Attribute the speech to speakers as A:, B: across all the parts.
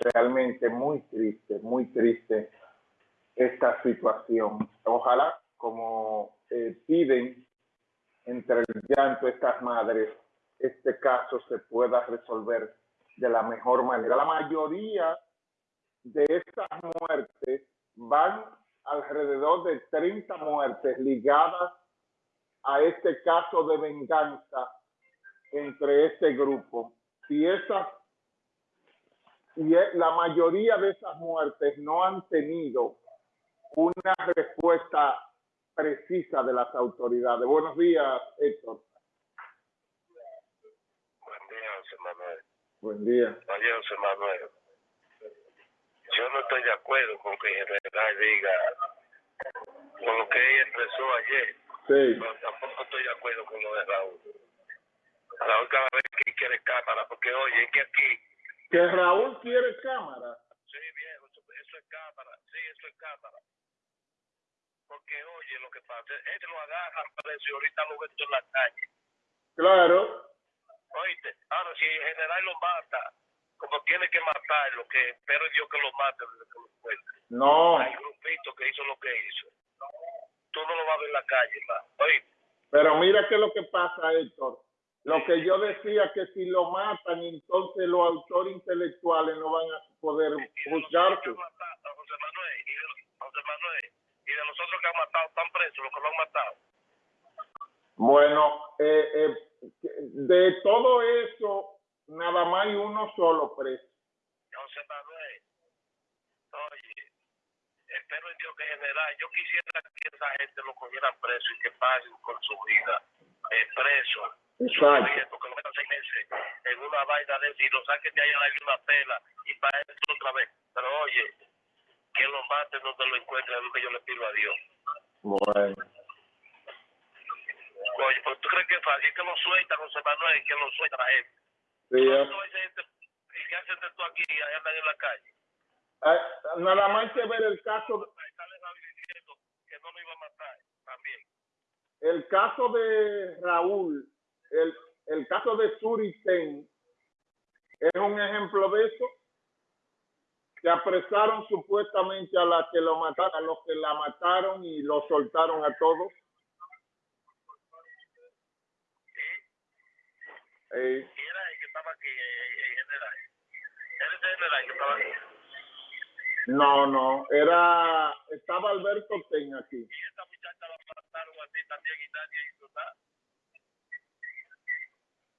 A: realmente muy triste, muy triste esta situación. Ojalá, como eh, piden entre el llanto estas madres, este caso se pueda resolver de la mejor manera. La mayoría de estas muertes van alrededor de 30 muertes ligadas a este caso de venganza entre este grupo. Y esas y la mayoría de esas muertes no han tenido una respuesta precisa de las autoridades. Buenos días, Héctor.
B: Buen día, José Manuel.
A: Buen día.
B: Buen día, José Manuel. Yo no estoy de acuerdo con que general diga con lo que ella expresó ayer.
A: Sí.
B: Pero tampoco estoy de acuerdo con lo de Raúl. Raúl cada vez que quiere cámara, porque oye, es que aquí
A: que Raúl quiere cámara.
B: Sí, viejo, eso, eso, es cámara. Sí, eso es cámara. Porque, oye, lo que pasa, él lo agarra y ahorita lo ven en la calle.
A: Claro.
B: Oíste, ahora si el general lo mata, como tiene que matarlo, que espero Dios que lo mate que lo encuentre.
A: No.
B: Hay grupito que hizo lo que hizo. Tú no lo vas a ver en la calle, ma. Oíste.
A: Pero mira qué es lo que pasa, Héctor. Lo que yo decía que si lo matan, entonces los autores intelectuales no van a poder juzgarse.
B: José Manuel, y de, José Manuel, y de los otros que han matado, están presos, los que lo han matado.
A: Bueno, eh, eh, de todo eso, nada más hay uno solo preso.
B: José Manuel, oye, espero en Dios que general, yo quisiera que esa gente lo cogieran preso y que paguen con su vida eh, preso.
A: Exacto.
B: Porque lo metan seis meses en una vaina de y lo saquen de ahí a la una pela y para eso otra vez. Pero oye, que lo maten donde lo encuentren, es lo que yo le pido a Dios.
A: Bueno.
B: Oye, pues tú crees que es fácil que lo sueltan, José Manuel, que lo suelta la gente.
A: Sí,
B: ¿Cuánto
A: es-
B: hay gente y qué hacen de tú aquí y andan en la calle?
A: eh, nada más que ver el caso,
B: David diciendo que no lo iba a matar también.
A: El caso de Raúl, el, el caso de Suriten es un ejemplo de eso. Que apresaron supuestamente a la que lo mataron, a los que la mataron y lo soltaron a todos. Eh, no, no, era, estaba Alberto Ten aquí.
B: Y.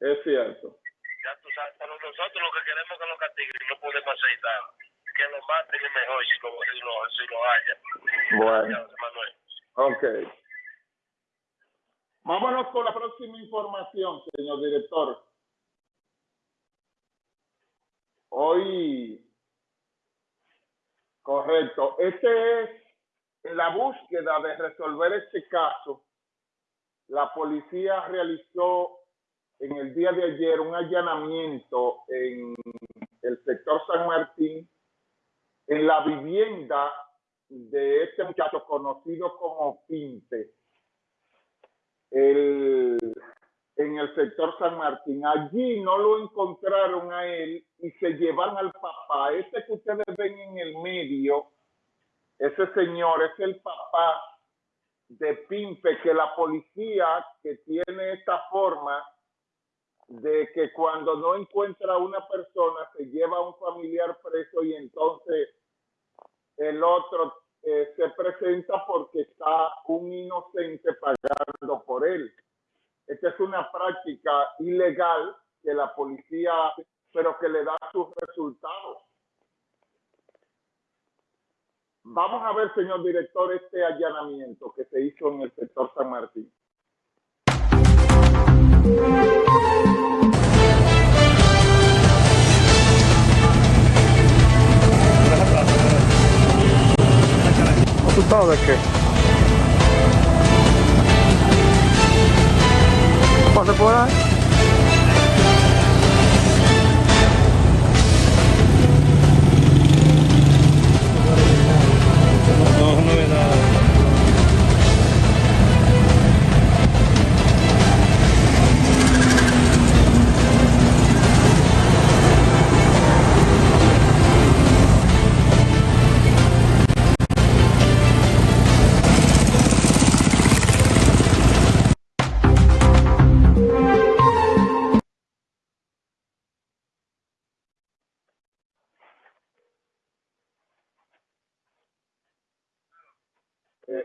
A: Es cierto.
B: Ya tú sabes, pero nosotros lo que queremos es que lo castiguen y no podemos hacer nada. Que lo maten es mejor si lo, si lo, si lo haya.
A: Bueno.
B: Manuel.
A: Ok. Vámonos con la próxima información, señor director. Hoy, correcto, este es en la búsqueda de resolver este caso. La policía realizó en el día de ayer un allanamiento en el sector San Martín, en la vivienda de este muchacho conocido como Pinte, en el sector San Martín. Allí no lo encontraron a él y se llevan al papá. Ese que ustedes ven en el medio, ese señor es el papá de Pimpe, que la policía que tiene esta forma de que cuando no encuentra a una persona se lleva a un familiar preso y entonces el otro eh, se presenta porque está un inocente pagando por él. Esta es una práctica ilegal que la policía hace, pero que le da sus resultados. Vamos a ver, señor director, este allanamiento que se hizo en el sector San Martín.
C: ¿Asustado de qué? Pase por ahí.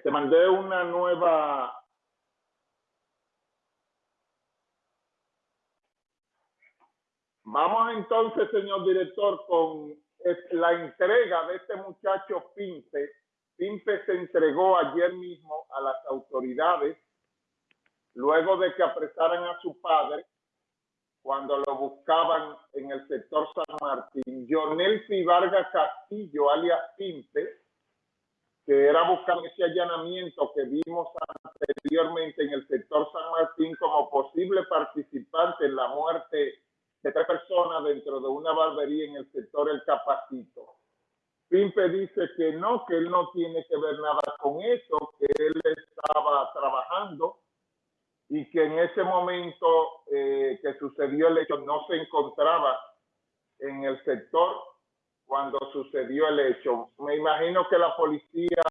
A: Te mandé una nueva Vamos entonces, señor director, con la entrega de este muchacho Pimpe. Pimpe se entregó ayer mismo a las autoridades luego de que apresaran a su padre cuando lo buscaban en el sector San Martín. Jonel Vargas Castillo, alias Pimpe, que era buscar ese allanamiento que vimos anteriormente en el sector San Martín como posible participante en la muerte de tres personas dentro de una barbería en el sector El Capacito. Pimpe dice que no, que él no tiene que ver nada con eso, que él estaba trabajando y que en ese momento eh, que sucedió el hecho no se encontraba en el sector cuando sucedió el hecho. Me imagino que la policía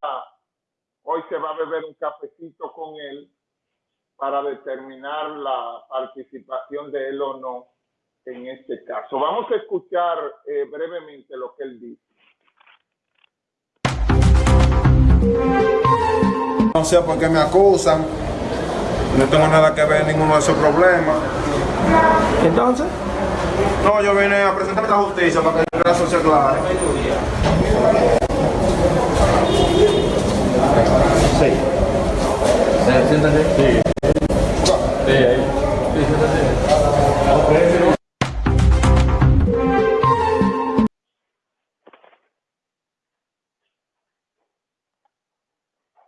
A: hoy se va a beber un cafecito con él para determinar la participación de él o no en este caso. Vamos a escuchar eh, brevemente lo que él dice.
D: No sé por qué me acusan. No tengo nada que ver en ninguno de esos problemas.
C: Entonces.
D: No, yo vine a presentar la justicia para que el caso se aclare.
C: Sí. Siéntate. Sí. Sí, ahí. Sí, siéntate.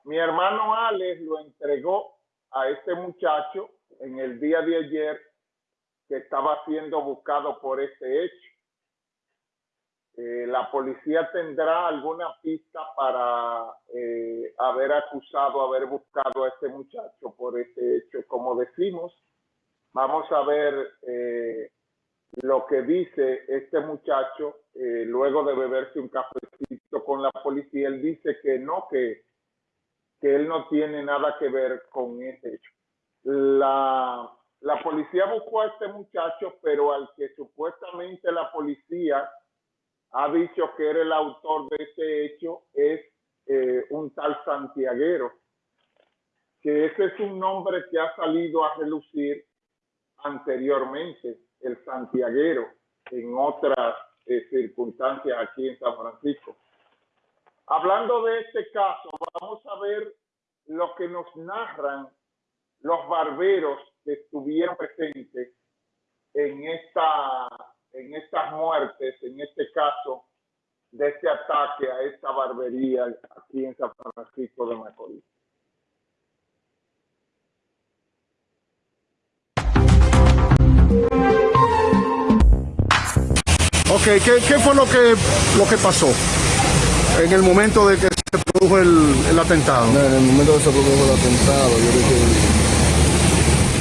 A: Mi hermano Alex lo entregó a este muchacho en el día de ayer que estaba siendo buscado por este hecho. Eh, la policía tendrá alguna pista para eh, haber acusado, haber buscado a este muchacho por este hecho. Como decimos, vamos a ver eh, lo que dice este muchacho luego de beberse un cafecito con la policía. Él dice que no, que que él no tiene nada que ver con ese hecho. La, la policía buscó a este muchacho, pero al que supuestamente la policía ha dicho que era el autor de ese hecho es eh, un tal santiaguero, que ese es un nombre que ha salido a relucir anteriormente, el santiaguero, en otras eh, circunstancias aquí en San Francisco. Hablando de este caso, vamos a ver lo que nos narran los barberos estuvieron presentes en, esta, en estas muertes, en este caso, de este ataque a esta barbería aquí en San Francisco de Macorís.
E: Ok, ¿qué, qué fue lo que, lo que pasó? en el momento de que se produjo el, el atentado?
F: No, en el momento que se produjo el atentado, yo creo que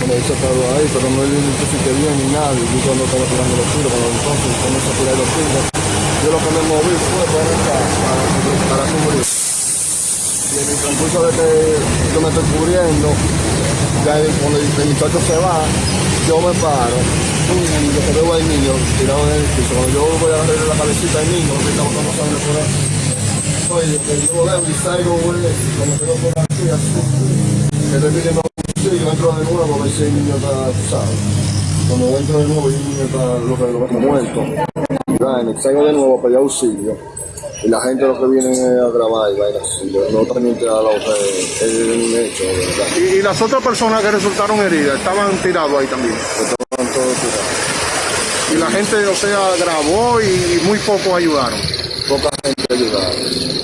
F: cuando he estado ahí, pero no identifiqué bien ni nada, yo cuando estaba tirando los tiros, cuando entonces comenzó a tirar los tiros, yo lo que me moví fue para acá, para, para. Y en el transcurso de que yo me estoy cubriendo, ya cuando el muchacho se va, yo me paro, y lo que veo al niño tirado en el piso, cuando yo voy a agarrarle la cabecita al niño, que estamos con sangre por ahí. Oye, que yo leo y salgo, como quedo por aquí, así. Y yo entro de nuevo a ver si el niño está acusado. Cuando entro de nuevo y el niño está lo que lo que muerto. Salgo de nuevo para pedir auxilio. Y la gente lo que viene es a grabar y vaina así. No también te da lo que es un hecho, ¿verdad?
E: ¿Y, ¿Y, las otras personas que resultaron heridas estaban tirados ahí también?
F: Estaban todos tirados.
E: Y la gente, o sea, grabó y muy pocos ayudaron.
F: Poca gente ayudaron.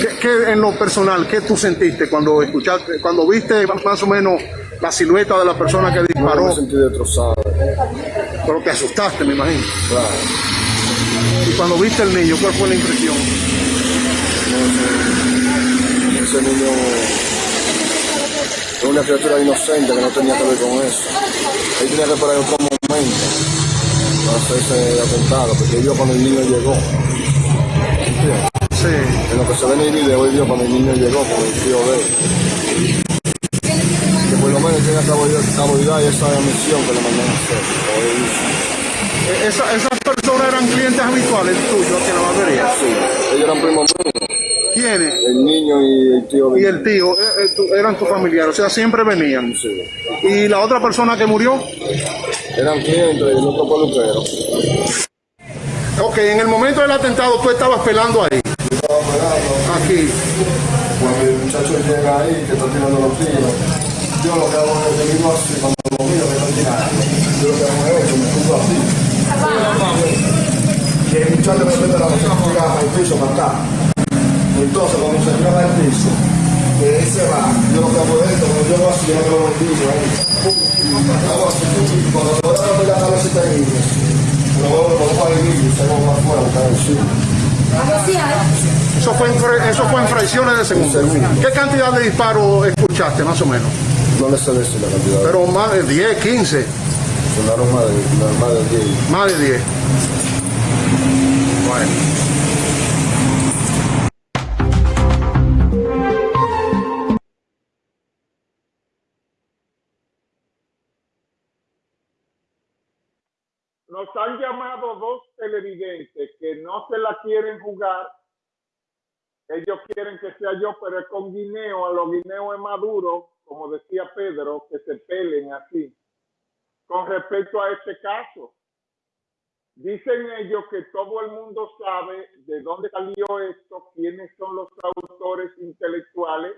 E: ¿Qué, ¿Qué, en lo personal, qué tú sentiste cuando escuchaste, cuando viste más o menos la silueta de la persona que disparó?
F: No, me sentí destrozado.
E: Pero te asustaste, me imagino.
F: Claro.
E: Y cuando viste el niño, ¿cuál fue la impresión?
F: No ese niño es una criatura inocente que no tenía que ver con eso. Él tenía que esperar otro momento para hacerse atentado, porque vio cuando el niño llegó.
E: Sí.
F: En lo que se ve en el video, él vio cuando el niño llegó con el tío de él. Tiene cabalidad y esa misión que le mandan a hacer. hizo.
E: Esa- esas personas eran clientes habituales tuyos aquí en la barbería.
F: Sí, ellos eran primos míos.
E: ¿Quiénes?
F: El niño y el tío.
E: Y el tío, eh, eh, eran tus familiares, o sea, siempre venían.
F: Sí.
E: ¿Y la otra persona que murió?
F: Eran clientes y el otro peluquero.
E: Ok, en el momento del atentado tú estabas pelando ahí,
F: Yo estaba pegando.
E: aquí.
F: Cuando el muchacho llega ahí, que está tirando los tiros, yo lo que hago es que digo así, cuando lo miro que está tirando, yo lo que hago es esto, me pongo así. Y el muchacho me mete la mano al piso para acá. Entonces, cuando se tira al piso, que él se va, yo lo que hago es esto, cuando yo hago así, yo me lo bendigo ahí. Hago así, cuando me voy a meter la cabecita lo veo, lo pongo ahí mismo y salgo más fuera, está encima.
E: Eso fue en, eso fue en fracciones de.
F: Segundo.
E: ¿Qué cantidad de disparos escuchaste, más o menos?
F: No le sé decir la cantidad.
E: Pero más de 10, 15,
F: Sonaron más de, más de 10.
E: más de 10. Bueno.
A: Nos han llamado dos televidentes que no se la quieren jugar. Ellos quieren que sea yo, pero es con guineo. A los guineos es maduro, como decía Pedro, que se pelen así. Con respecto a este caso, dicen ellos que todo el mundo sabe de dónde salió esto, quiénes son los autores intelectuales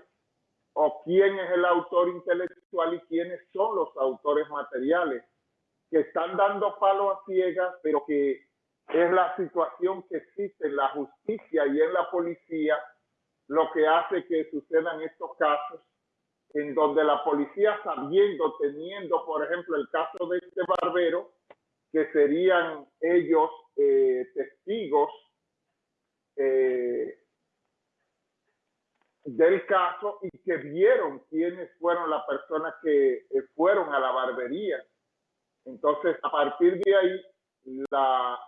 A: o quién es el autor intelectual y quiénes son los autores materiales que están dando palo a ciegas, pero que es la situación que existe en la justicia y en la policía lo que hace que sucedan estos casos en donde la policía sabiendo, teniendo, por ejemplo, el caso de este barbero, que serían ellos eh, testigos eh, del caso y que vieron quiénes fueron las personas que eh, fueron a la barbería. Entonces, a partir de ahí, la,